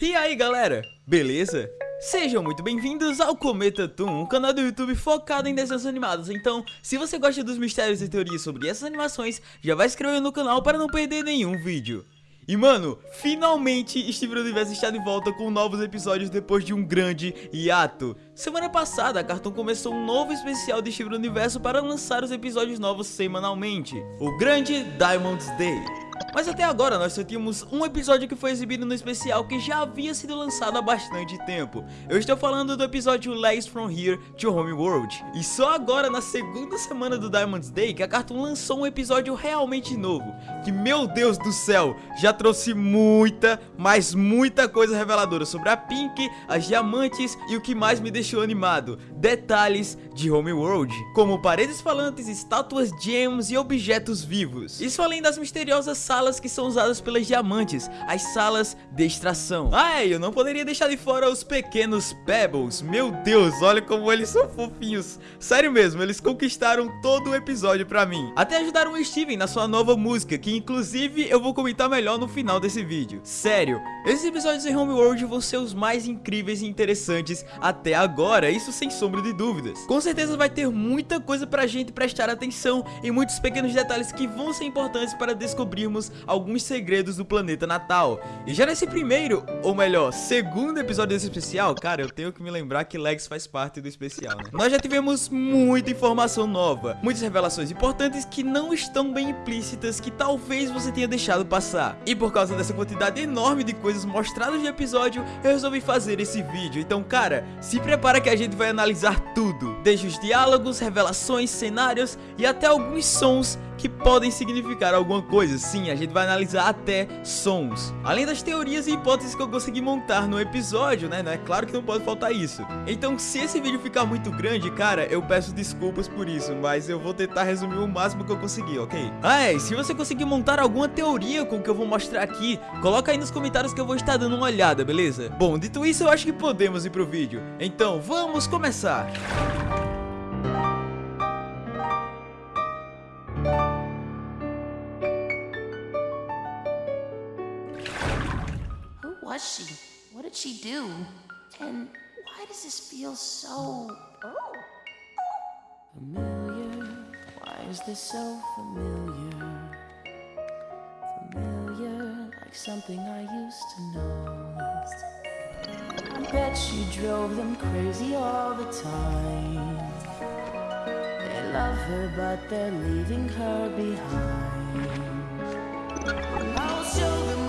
E aí galera, beleza? Sejam muito bem-vindos ao Cometa Toon, um canal do YouTube focado em desenhos animados. Então, se você gosta dos mistérios e teorias sobre essas animações, já vai se inscrever no canal para não perder nenhum vídeo. E mano, finalmente Steven Universo está de volta com novos episódios depois de um grande hiato. Semana passada a Cartoon começou um novo especial de Steven Universo para lançar os episódios novos semanalmente, o Grande Diamonds Day. Mas até agora nós só tínhamos um episódio que foi exibido no especial que já havia sido lançado há bastante tempo. Eu estou falando do episódio Legs From Here to Home World. E só agora na segunda semana do Diamonds Day que a Cartoon lançou um episódio realmente novo. Que meu Deus do céu, já trouxe muita, mas muita coisa reveladora sobre a Pink, as diamantes e o que mais me deixou animado. Detalhes de Home World, como paredes falantes, estátuas, gems e objetos vivos. Isso além das misteriosas salas que são usadas pelas diamantes, as salas de extração. Ah, eu não poderia deixar de fora os pequenos Pebbles. Meu Deus, olha como eles são fofinhos. Sério mesmo, eles conquistaram todo o episódio pra mim. Até ajudaram o Steven na sua nova música, que inclusive eu vou comentar melhor no final desse vídeo. Sério, esses episódios em Homeworld vão ser os mais incríveis e interessantes até agora, isso sem sombra de dúvidas. Com certeza vai ter muita coisa pra gente prestar atenção e muitos pequenos detalhes que vão ser importantes para descobrirmos descobrirmos alguns segredos do planeta natal. E já nesse primeiro, ou melhor, segundo episódio desse especial, cara, eu tenho que me lembrar que Lex faz parte do especial, né? Nós já tivemos muita informação nova, muitas revelações importantes que não estão bem implícitas, que talvez você tenha deixado passar. E por causa dessa quantidade enorme de coisas mostradas no episódio, eu resolvi fazer esse vídeo. Então, cara, se prepara que a gente vai analisar tudo, desde os diálogos, revelações, cenários e até alguns sons que podem significar alguma coisa. Sim, a gente vai analisar até sons. Além das teorias e hipóteses que eu consegui montar no episódio, né? É claro que não pode faltar isso. Então, se esse vídeo ficar muito grande, cara, eu peço desculpas por isso, mas eu vou tentar resumir o máximo que eu conseguir, ok? Ah, é, se você conseguir montar alguma teoria com o que eu vou mostrar aqui, coloca aí nos comentários que eu vou estar dando uma olhada, beleza? Bom, dito isso, eu acho que podemos ir pro vídeo. Então, vamos começar! Was she? What did she do? And why does this feel so... Oh. Familiar, why is this so familiar? Familiar, like something I used to know. I bet she drove them crazy all the time. They love her, but they're leaving her behind. I'll show them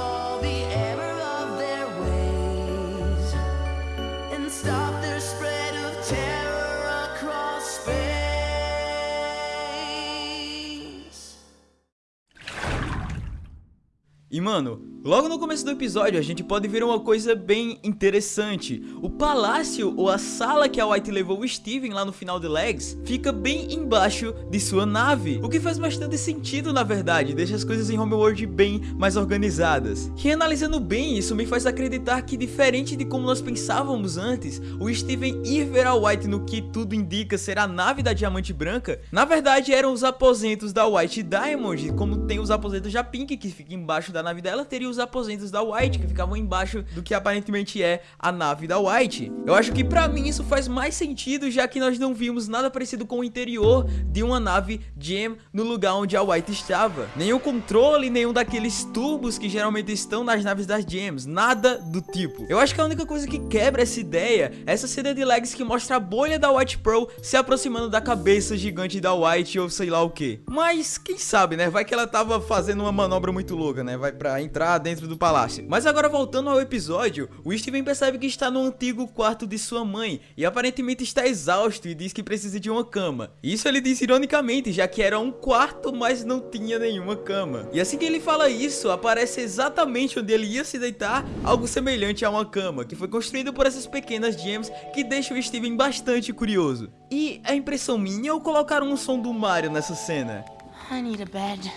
E mano, logo no começo do episódio a gente pode ver uma coisa bem interessante. O palácio ou a sala que a White levou o Steven lá no final de Legs fica bem embaixo de sua nave. O que faz bastante sentido na verdade, deixa as coisas em Homeworld bem mais organizadas. E analisando bem isso me faz acreditar que diferente de como nós pensávamos antes, o Steven ir ver a White no que tudo indica ser a nave da Diamante Branca, na verdade eram os aposentos da White Diamond, como tem os aposentos da Pink que fica embaixo da nave dela, teria os aposentos da White, que ficavam embaixo do que aparentemente é a nave da White. Eu acho que pra mim isso faz mais sentido, já que nós não vimos nada parecido com o interior de uma nave Gem no lugar onde a White estava. Nenhum controle, nenhum daqueles tubos que geralmente estão nas naves das Gems, nada do tipo. Eu acho que a única coisa que quebra essa ideia é essa cena de legs que mostra a bolha da White Pearl se aproximando da cabeça gigante da White ou sei lá o que. Mas quem sabe, né? Vai que ela tava fazendo uma manobra muito louca, né? Vai pra entrar dentro do palácio. Mas agora voltando ao episódio, o Steven percebe que está no antigo quarto de sua mãe e aparentemente está exausto e diz que precisa de uma cama. Isso ele diz ironicamente, já que era um quarto, mas não tinha nenhuma cama. E assim que ele fala isso, aparece exatamente onde ele ia se deitar, algo semelhante a uma cama, que foi construído por essas pequenas gems que deixam o Steven bastante curioso. E a impressão minha ou colocaram um som do Mario nessa cena? I need a bed.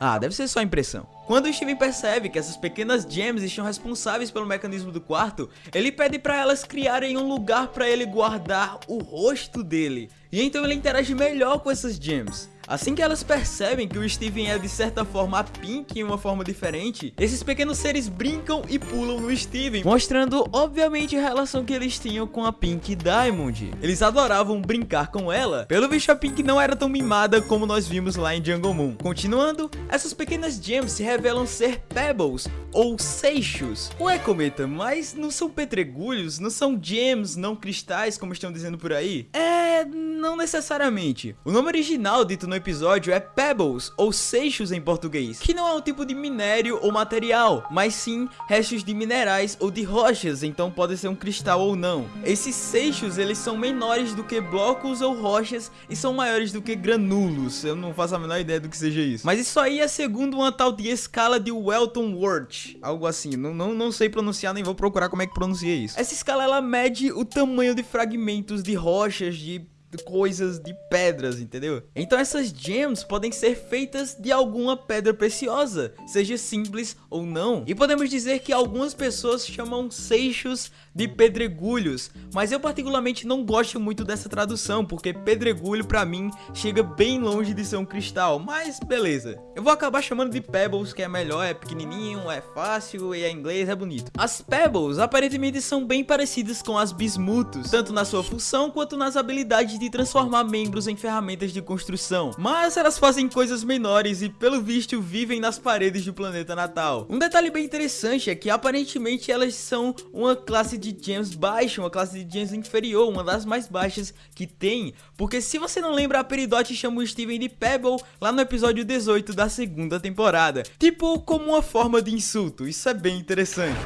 Ah, deve ser só impressão. Quando o Steven percebe que essas pequenas gems estão responsáveis pelo mecanismo do quarto, ele pede para elas criarem um lugar para ele guardar o rosto dele. E então ele interage melhor com essas gems. Assim que elas percebem que o Steven é de certa forma a Pink em uma forma diferente, esses pequenos seres brincam e pulam no Steven, mostrando obviamente a relação que eles tinham com a Pink Diamond. Eles adoravam brincar com ela, pelo visto a Pink não era tão mimada como nós vimos lá em Jungle Moon. Continuando, essas pequenas gems se revelam ser pebbles ou seixos. Ué, Cometa, mas não são pedregulhos, não são gems, não cristais como estão dizendo por aí? É, não necessariamente. O nome original dito no episódio é pebbles ou seixos em português, que não é um tipo de minério ou material, mas sim restos de minerais ou de rochas, então pode ser um cristal ou não. Esses seixos, eles são menores do que blocos ou rochas e são maiores do que granulos. Eu não faço a menor ideia do que seja isso. Mas isso aí é segundo uma tal de escala de Welton Wort, algo assim. Não, não, não sei pronunciar, nem vou procurar como é que pronuncia isso. Essa escala ela mede o tamanho de fragmentos de rochas, de coisas de pedras, entendeu? Então essas gems podem ser feitas de alguma pedra preciosa, seja simples ou não. E podemos dizer que algumas pessoas chamam seixos de pedregulhos, mas eu particularmente não gosto muito dessa tradução, porque pedregulho pra mim chega bem longe de ser um cristal, mas beleza. Eu vou acabar chamando de pebbles, que é melhor, é pequenininho, é fácil e é inglês, é bonito. As pebbles aparentemente são bem parecidas com as bismutos, tanto na sua função quanto nas habilidades de transformar membros em ferramentas de construção, mas elas fazem coisas menores e pelo visto vivem nas paredes do planeta natal. Um detalhe bem interessante é que aparentemente elas são uma classe de de gems baixa, uma classe de gems inferior, uma das mais baixas que tem, porque se você não lembra, a Peridot chama o Steven de Pebble lá no episódio 18 da segunda temporada, tipo como uma forma de insulto, isso é bem interessante.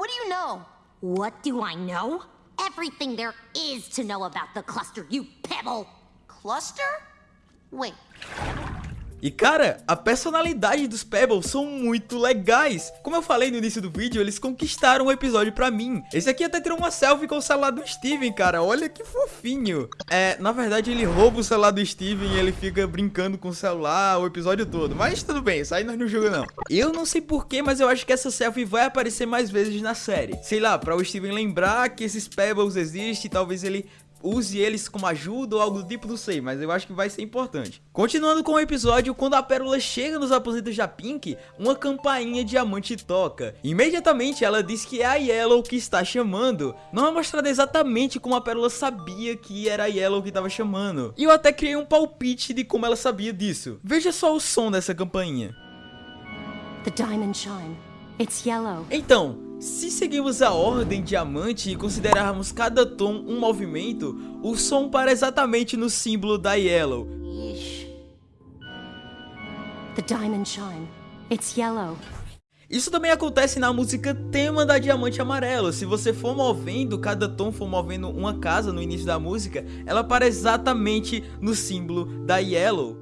What do you know? What do I know? Everything there is to know about the cluster, you pebble. Cluster? Wait. E cara, a personalidade dos Pebbles são muito legais. Como eu falei no início do vídeo, eles conquistaram o episódio pra mim. Esse aqui até tirou uma selfie com o celular do Steven, cara. Olha que fofinho. É, na verdade ele rouba o celular do Steven e ele fica brincando com o celular o episódio todo. Mas tudo bem, isso aí nós não julga não. Eu não sei porquê, mas eu acho que essa selfie vai aparecer mais vezes na série. Sei lá, pra o Steven lembrar que esses Pebbles existem, talvez ele use eles como ajuda ou algo do tipo, não sei, mas eu acho que vai ser importante. Continuando com o episódio, quando a Pérola chega nos aposentos da Pink, uma campainha diamante toca. Imediatamente ela diz que é a Yellow que está chamando. Não é mostrado exatamente como a Pérola sabia que era a Yellow que estava chamando. E eu até criei um palpite de como ela sabia disso. Veja só o som dessa campainha. The diamond chime. It's yellow. Então, se seguirmos a ordem diamante e considerarmos cada tom um movimento, o som para exatamente no símbolo da Yellow. The diamond chime. It's yellow. Isso também acontece na música tema da Diamante Amarelo. Se você for movendo, cada tom for movendo uma casa no início da música, ela para exatamente no símbolo da Yellow.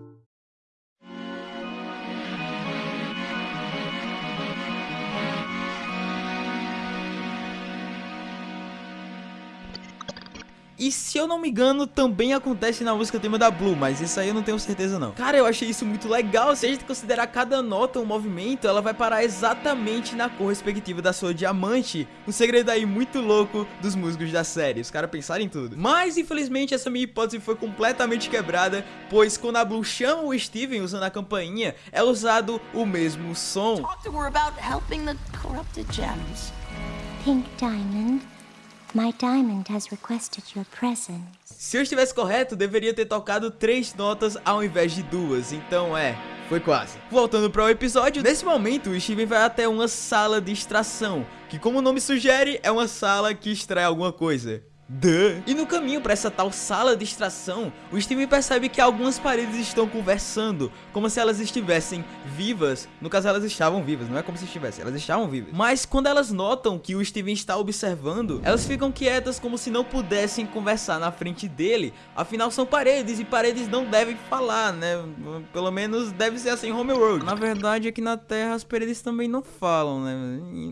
E se eu não me engano, também acontece na música tema da Blue, mas isso aí eu não tenho certeza não. Cara, eu achei isso muito legal. Se a gente considerar cada nota um movimento, ela vai parar exatamente na cor respectiva da sua diamante. Um segredo aí muito louco dos músicos da série. Os caras pensaram em tudo. Mas, infelizmente, essa minha hipótese foi completamente quebrada, pois quando a Blue chama o Steven usando a campainha, é usado o mesmo som. Talk to her about helping the corrupted gems. Pink Diamond, my diamond has requested your presence. Se eu estivesse correto, deveria ter tocado três notas ao invés de duas, então é, foi quase. Voltando para o episódio, nesse momento o Steven vai até uma sala de extração, que como o nome sugere, é uma sala que extrai alguma coisa. Duh. E no caminho para essa tal sala de extração, o Steven percebe que algumas paredes estão conversando, como se elas estivessem vivas. No caso, elas estavam vivas, não é como se estivessem, elas estavam vivas. Mas quando elas notam que o Steven está observando, elas ficam quietas como se não pudessem conversar na frente dele. Afinal, são paredes e paredes não devem falar, né? Pelo menos deve ser assim em Homeworld. Na verdade, aqui na Terra as paredes também não falam, né?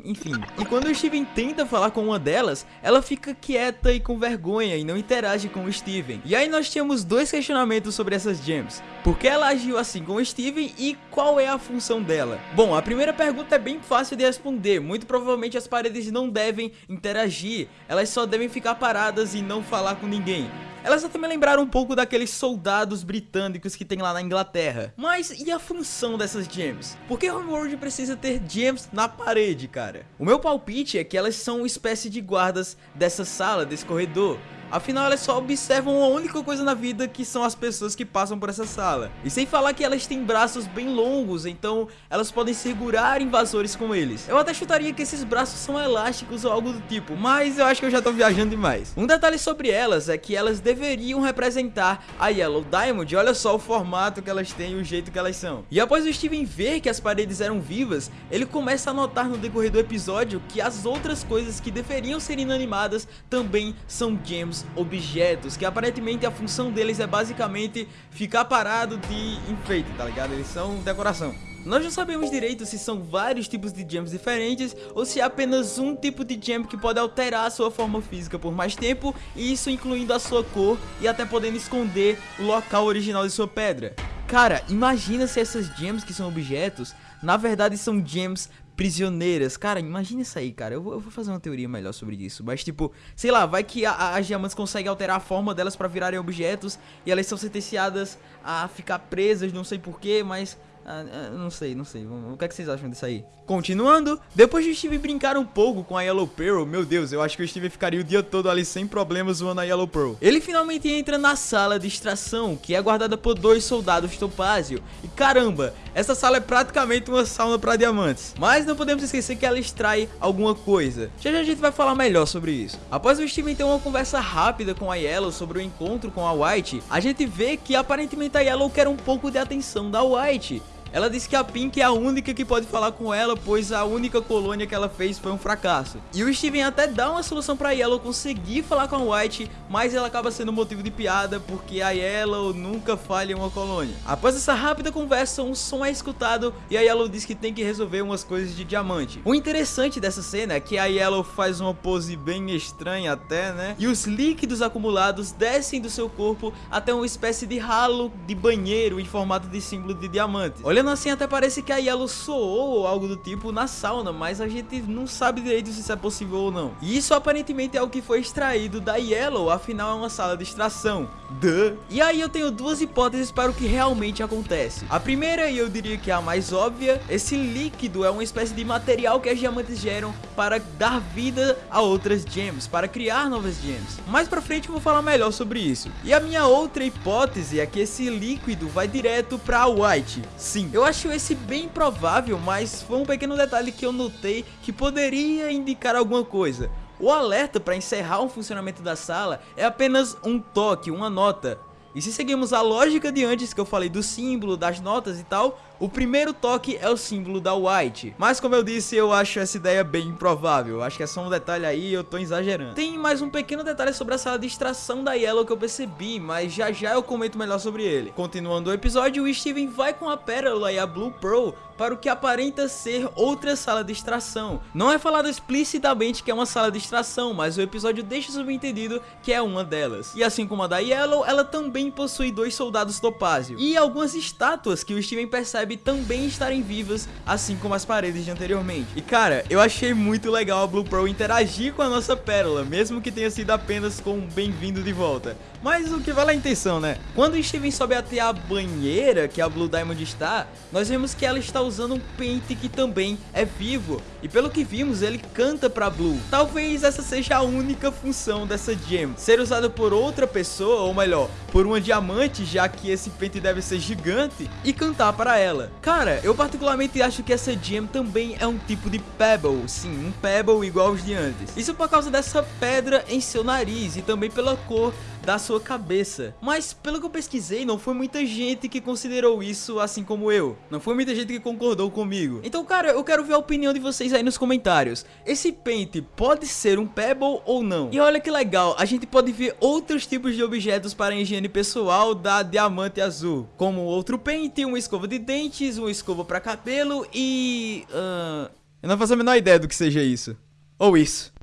Enfim. E quando o Steven tenta falar com uma delas, ela fica quieta e com vergonha e não interage com o Steven. E aí nós tínhamos dois questionamentos sobre essas gems. Por que ela agiu assim com o Steven e qual é a função dela? Bom, a primeira pergunta é bem fácil de responder. Muito provavelmente as paredes não devem interagir, elas só devem ficar paradas e não falar com ninguém. Elas até me lembraram um pouco daqueles soldados britânicos que tem lá na Inglaterra. Mas e a função dessas gems? Por que Homeworld precisa ter gems na parede, cara? O meu palpite é que elas são uma espécie de guardas dessa sala, desse. Edu, Afinal, elas só observam a única coisa na vida que são as pessoas que passam por essa sala. E sem falar que elas têm braços bem longos, então elas podem segurar invasores com eles. Eu até chutaria que esses braços são elásticos ou algo do tipo, mas eu acho que eu já tô viajando demais. Um detalhe sobre elas é que elas deveriam representar a Yellow Diamond, olha só o formato que elas têm e o jeito que elas são. E após o Steven ver que as paredes eram vivas, ele começa a notar no decorrer do episódio que as outras coisas que deveriam ser inanimadas também são gems objetos, que aparentemente a função deles é basicamente ficar parado de enfeite, tá ligado? Eles são decoração. Nós não sabemos direito se são vários tipos de gems diferentes ou se é apenas um tipo de gem que pode alterar a sua forma física por mais tempo e isso incluindo a sua cor e até podendo esconder o local original de sua pedra. Cara, imagina se essas gems que são objetos, na verdade são gems prisioneiras. Cara, imagina isso aí, cara. Eu vou, eu vou, fazer uma teoria melhor sobre isso. Mas, tipo, sei lá, vai que as diamantes conseguem alterar a forma delas para virarem objetos e elas são sentenciadas a ficar presas, não sei porquê, mas ah, ah, não sei, não sei. O que, é que vocês acham disso aí? Continuando, depois de Steve brincar um pouco com a Yellow Pearl, meu Deus, eu acho que o Steve ficaria o dia todo ali sem problemas zoando a Yellow Pearl. Ele finalmente entra na sala de extração, que é guardada por dois soldados topázio. E caramba, essa sala é praticamente uma sauna para diamantes. Mas não podemos esquecer que ela extrai alguma coisa. Já já a gente vai falar melhor sobre isso. Após o Steven ter uma conversa rápida com a Yellow sobre o encontro com a White, a gente vê que aparentemente a Yellow quer um pouco de atenção da White. Ela disse que a Pink é a única que pode falar com ela, pois a única colônia que ela fez foi um fracasso. E o Steven até dá uma solução pra Yellow conseguir falar com a White, mas ela acaba sendo motivo de piada, porque a Yellow nunca falha em uma colônia. Após essa rápida conversa, um som é escutado e a Yellow diz que tem que resolver umas coisas de diamante. O interessante dessa cena é que a Yellow faz uma pose bem estranha até, né? E os líquidos acumulados descem do seu corpo até uma espécie de ralo de banheiro em formato de símbolo de diamante. Olhando Olhando assim até parece que a Yellow soou ou algo do tipo na sauna, mas a gente não sabe direito se isso é possível ou não. E isso aparentemente é o que foi extraído da Yellow, afinal é uma sala de extração. Duh. E aí eu tenho duas hipóteses para o que realmente acontece. A primeira, e eu diria que é a mais óbvia, esse líquido é uma espécie de material que as diamantes geram para dar vida a outras gems, para criar novas gems. Mais pra frente eu vou falar melhor sobre isso. E a minha outra hipótese é que esse líquido vai direto para White. Sim, eu acho esse bem provável, mas foi um pequeno detalhe que eu notei que poderia indicar alguma coisa. O alerta para encerrar o funcionamento da sala é apenas um toque, uma nota. E se seguimos a lógica de antes que eu falei do símbolo, das notas e tal, o primeiro toque é o símbolo da White. Mas como eu disse, eu acho essa ideia bem improvável. Acho que é só um detalhe aí eu tô exagerando. Tem mais um pequeno detalhe sobre a sala de extração da Yellow que eu percebi, mas já já eu comento melhor sobre ele. Continuando o episódio, o Steven vai com a Pérola e a Blue Pearl para o que aparenta ser outra sala de extração. Não é falado explicitamente que é uma sala de extração, mas o episódio deixa subentendido que é uma delas. E assim como a da Yellow, ela também possui dois soldados topázio e algumas estátuas que o Steven percebe também estarem vivas, assim como as paredes de anteriormente. E cara, eu achei muito legal a Blue Pearl interagir com a nossa pérola, mesmo que tenha sido apenas com um bem-vindo de volta. Mas o que vale a intenção, né? Quando o Steven sobe até a banheira que a Blue Diamond está, nós vemos que ela está usando um pente que também é vivo. E pelo que vimos, ele canta pra Blue. Talvez essa seja a única função dessa gem, ser usada por outra pessoa, ou melhor, por uma diamante, já que esse pente deve ser gigante, e cantar para ela dela. Cara, eu particularmente acho que essa gem também é um tipo de pebble, sim, um pebble igual aos de antes. Isso por causa dessa pedra em seu nariz e também pela cor da sua cabeça. Mas pelo que eu pesquisei, não foi muita gente que considerou isso assim como eu. Não foi muita gente que concordou comigo. Então, cara, eu quero ver a opinião de vocês aí nos comentários. Esse pente pode ser um pebble ou não? E olha que legal, a gente pode ver outros tipos de objetos para higiene pessoal da Diamante Azul. Como outro pente, uma escova de dentes, uma escova para cabelo e... Uh... Eu não faço a menor ideia do que seja isso. Ou isso.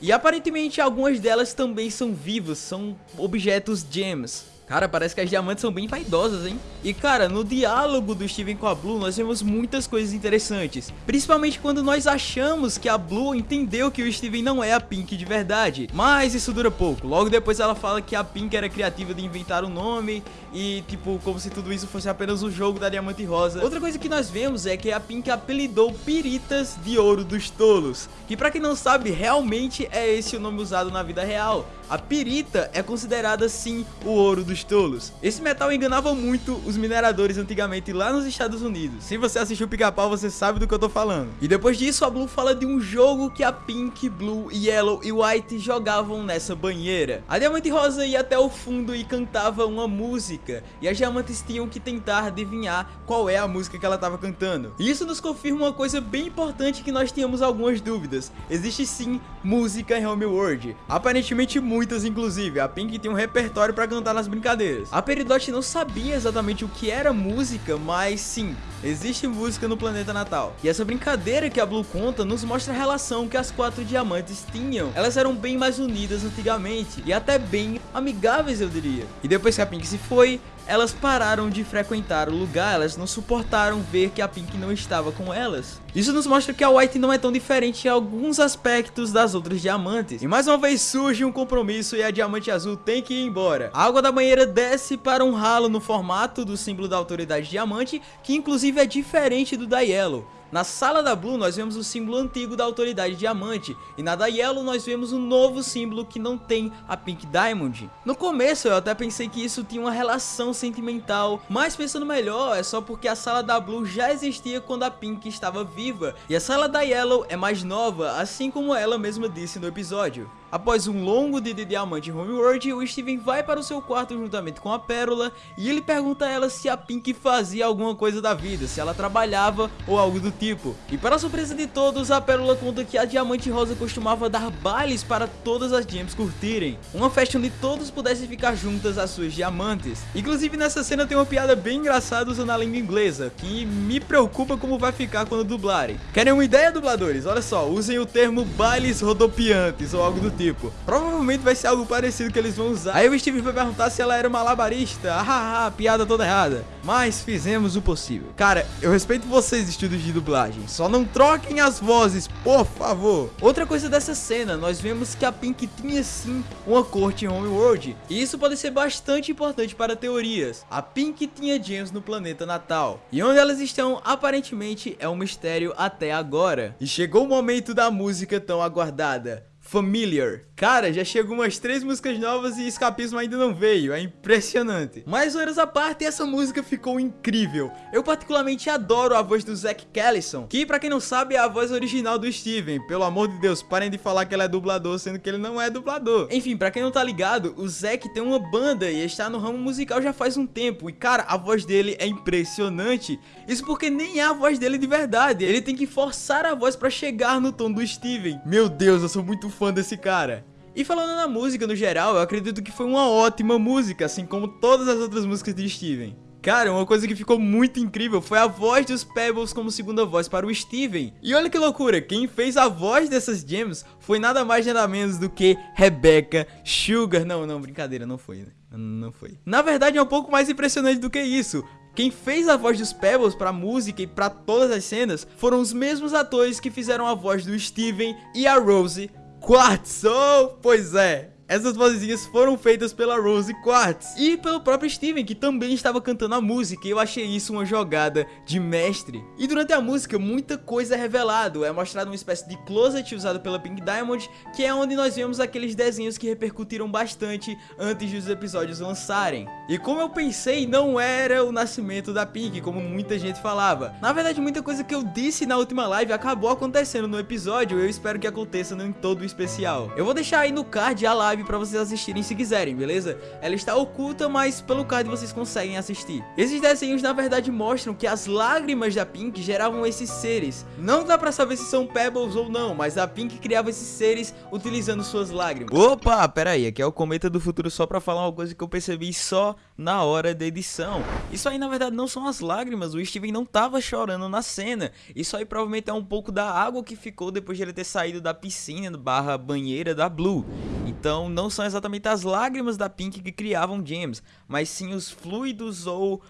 E aparentemente algumas delas também são vivas, são objetos gems. Cara, parece que as diamantes são bem vaidosas, hein? E cara, no diálogo do Steven com a Blue, nós vemos muitas coisas interessantes. Principalmente quando nós achamos que a Blue entendeu que o Steven não é a Pink de verdade. Mas isso dura pouco. Logo depois ela fala que a Pink era criativa de inventar o um nome e, tipo, como se tudo isso fosse apenas um jogo da Diamante Rosa. Outra coisa que nós vemos é que a Pink apelidou Piritas de Ouro dos Tolos. Que pra quem não sabe, realmente é esse o nome usado na vida real. A pirita é considerada sim o ouro dos tolos. Esse metal enganava muito os mineradores antigamente lá nos Estados Unidos. Se você assistiu Pica-Pau, você sabe do que eu tô falando. E depois disso, a Blue fala de um jogo que a Pink, Blue, Yellow e White jogavam nessa banheira. A Diamante Rosa ia até o fundo e cantava uma música. E as diamantes tinham que tentar adivinhar qual é a música que ela estava cantando. E isso nos confirma uma coisa bem importante que nós tínhamos algumas dúvidas. Existe sim música em Homeworld. Aparentemente muitas inclusive, a Pink tem um repertório para cantar nas brincadeiras. A Peridot não sabia exatamente o que era música, mas sim, existe música no planeta natal. E essa brincadeira que a Blue conta nos mostra a relação que as quatro diamantes tinham. Elas eram bem mais unidas antigamente, e até bem amigáveis eu diria. E depois que a Pink se foi, elas pararam de frequentar o lugar, elas não suportaram ver que a Pink não estava com elas. Isso nos mostra que a White não é tão diferente em alguns aspectos das outras diamantes. E mais uma vez surge um compromisso e a diamante azul tem que ir embora. A água da banheira desce para um ralo no formato do símbolo da autoridade diamante, que inclusive é diferente do da Yellow. Na sala da Blue nós vemos o símbolo antigo da autoridade diamante e na da Yellow nós vemos um novo símbolo que não tem a Pink Diamond. No começo eu até pensei que isso tinha uma relação sentimental, mas pensando melhor é só porque a sala da Blue já existia quando a Pink estava viva e a sala da Yellow é mais nova, assim como ela mesma disse no episódio. Após um longo dia de diamante em Homeworld, o Steven vai para o seu quarto juntamente com a Pérola e ele pergunta a ela se a Pink fazia alguma coisa da vida, se ela trabalhava ou algo do tipo. E para surpresa de todos, a Pérola conta que a Diamante Rosa costumava dar bailes para todas as gems curtirem. Uma festa onde todos pudessem ficar juntas as suas diamantes. Inclusive nessa cena tem uma piada bem engraçada usando a língua inglesa, que me preocupa como vai ficar quando dublarem. Querem uma ideia, dubladores? Olha só, usem o termo bailes rodopiantes ou algo do tipo. Provavelmente vai ser algo parecido que eles vão usar. Aí o Steve vai perguntar se ela era malabarista. Ah, ah, piada toda errada. Mas fizemos o possível. Cara, eu respeito vocês, estúdios de dublagem. Só não troquem as vozes, por favor. Outra coisa dessa cena, nós vemos que a Pink tinha sim uma corte em Homeworld. E isso pode ser bastante importante para teorias. A Pink tinha gems no planeta natal. E onde elas estão, aparentemente, é um mistério até agora. E chegou o momento da música tão aguardada. Familiar. Cara, já chegou umas três músicas novas e Escapismo ainda não veio, é impressionante. Mas horas à parte, essa música ficou incrível. Eu particularmente adoro a voz do Zack Callison, que pra quem não sabe é a voz original do Steven. Pelo amor de Deus, parem de falar que ele é dublador, sendo que ele não é dublador. Enfim, pra quem não tá ligado, o Zack tem uma banda e está no ramo musical já faz um tempo. E cara, a voz dele é impressionante. Isso porque nem é a voz dele de verdade, ele tem que forçar a voz pra chegar no tom do Steven. Meu Deus, eu sou muito fã desse cara. E falando na música no geral, eu acredito que foi uma ótima música, assim como todas as outras músicas de Steven. Cara, uma coisa que ficou muito incrível foi a voz dos Pebbles como segunda voz para o Steven. E olha que loucura, quem fez a voz dessas gems foi nada mais nada menos do que Rebecca Sugar. Não, não, brincadeira, não foi, né? Não foi. Na verdade é um pouco mais impressionante do que isso. Quem fez a voz dos Pebbles para a música e para todas as cenas foram os mesmos atores que fizeram a voz do Steven e a Rose Quartz, oh, pois é, essas vozinhas foram feitas pela Rose Quartz e pelo próprio Steven, que também estava cantando a música, e eu achei isso uma jogada de mestre. E durante a música, muita coisa é revelado, é mostrado uma espécie de closet usado pela Pink Diamond, que é onde nós vemos aqueles desenhos que repercutiram bastante antes dos episódios lançarem. E como eu pensei, não era o nascimento da Pink, como muita gente falava. Na verdade, muita coisa que eu disse na última live acabou acontecendo no episódio, eu espero que aconteça em todo o especial. Eu vou deixar aí no card a live live pra vocês assistirem se quiserem, beleza? Ela está oculta, mas pelo card vocês conseguem assistir. Esses desenhos na verdade mostram que as lágrimas da Pink geravam esses seres. Não dá pra saber se são Pebbles ou não, mas a Pink criava esses seres utilizando suas lágrimas. Opa, pera aí, aqui é o Cometa do Futuro só pra falar uma coisa que eu percebi só na hora da edição. Isso aí na verdade não são as lágrimas, o Steven não tava chorando na cena. Isso aí provavelmente é um pouco da água que ficou depois de ele ter saído da piscina barra banheira da Blue. Então não são exatamente as lágrimas da Pink que criavam James, mas sim os fluidos ou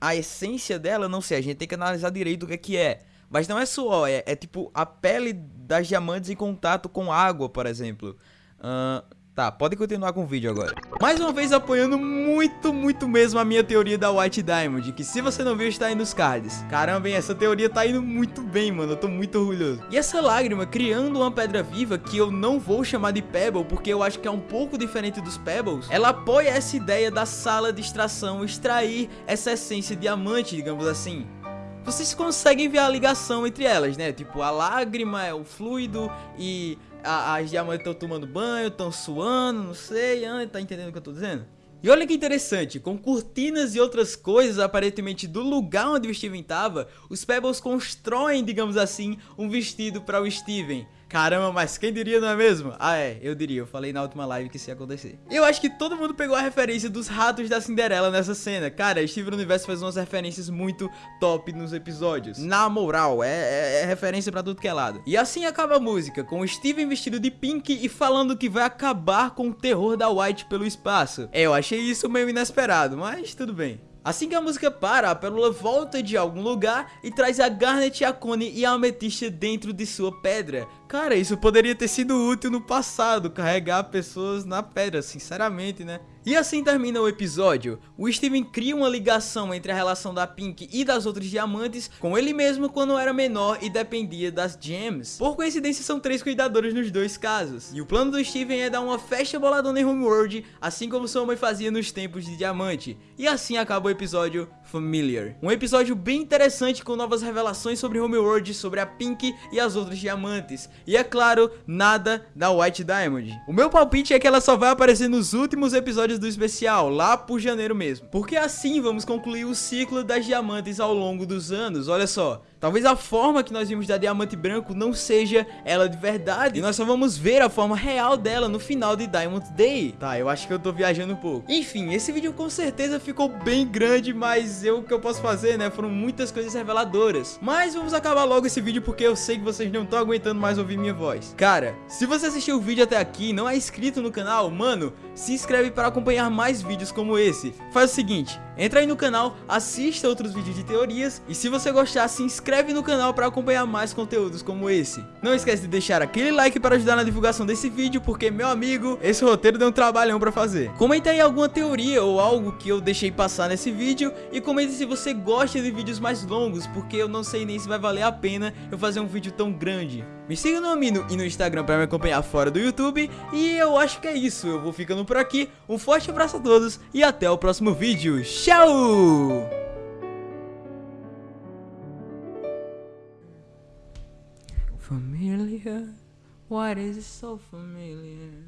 a essência dela, não sei, a gente tem que analisar direito o que é que é. Mas não é suor, é, é tipo a pele das diamantes em contato com água, por exemplo. Uh, Tá, pode continuar com o vídeo agora. Mais uma vez apoiando muito, muito mesmo a minha teoria da White Diamond, que se você não viu está aí nos cards. Caramba, hein, essa teoria tá indo muito bem, mano, eu tô muito orgulhoso. E essa lágrima criando uma pedra viva, que eu não vou chamar de Pebble, porque eu acho que é um pouco diferente dos Pebbles, ela apoia essa ideia da sala de extração extrair essa essência diamante, digamos assim vocês conseguem ver a ligação entre elas, né? Tipo, a lágrima é o fluido e as diamantes estão tomando banho, estão suando, não sei, ah, tá entendendo o que eu tô dizendo? E olha que interessante, com cortinas e outras coisas aparentemente do lugar onde o Steven tava, os Pebbles constroem, digamos assim, um vestido para o Steven. Caramba, mas quem diria, não é mesmo? Ah, é, eu diria, eu falei na última live que isso ia acontecer. Eu acho que todo mundo pegou a referência dos ratos da Cinderela nessa cena. Cara, Steven Universo faz umas referências muito top nos episódios. Na moral, é, é, é referência pra tudo que é lado. E assim acaba a música, com o Steven vestido de pink e falando que vai acabar com o terror da White pelo espaço. É, eu achei isso meio inesperado, mas tudo bem. Assim que a música para, a pérola volta de algum lugar e traz a Garnet, a Cone e a Ametista dentro de sua pedra. Cara, isso poderia ter sido útil no passado, carregar pessoas na pedra, sinceramente, né? E assim termina o episódio. O Steven cria uma ligação entre a relação da Pink e das outras diamantes com ele mesmo quando era menor e dependia das gems. Por coincidência são três cuidadores nos dois casos. E o plano do Steven é dar uma festa boladona em Homeworld, assim como sua mãe fazia nos tempos de diamante. E assim acaba o episódio Familiar. Um episódio bem interessante com novas revelações sobre Homeworld, sobre a Pink e as outras diamantes. E é claro, nada da White Diamond. O meu palpite é que ela só vai aparecer nos últimos episódios do especial, lá por janeiro mesmo. Porque assim vamos concluir o ciclo das diamantes ao longo dos anos, olha só. Talvez a forma que nós vimos da Diamante Branco não seja ela de verdade. E nós só vamos ver a forma real dela no final de Diamond Day. Tá, eu acho que eu tô viajando um pouco. Enfim, esse vídeo com certeza ficou bem grande, mas eu o que eu posso fazer, né? Foram muitas coisas reveladoras. Mas vamos acabar logo esse vídeo porque eu sei que vocês não estão aguentando mais ouvir minha voz. Cara, se você assistiu o vídeo até aqui e não é inscrito no canal, mano, se inscreve para acompanhar mais vídeos como esse. Faz o seguinte, Entra aí no canal, assista outros vídeos de teorias e se você gostar, se inscreve no canal para acompanhar mais conteúdos como esse. Não esquece de deixar aquele like para ajudar na divulgação desse vídeo, porque, meu amigo, esse roteiro deu um trabalhão para fazer. Comenta aí alguma teoria ou algo que eu deixei passar nesse vídeo e comente se você gosta de vídeos mais longos, porque eu não sei nem se vai valer a pena eu fazer um vídeo tão grande. Me siga no Amino e no Instagram para me acompanhar fora do YouTube. E eu acho que é isso. Eu vou ficando por aqui. Um forte abraço a todos e até o próximo vídeo. Tchau! Familiar, why is it so familiar?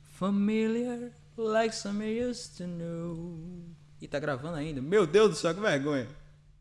Familiar, like some I used to know. E tá gravando ainda? Meu Deus do céu, que vergonha.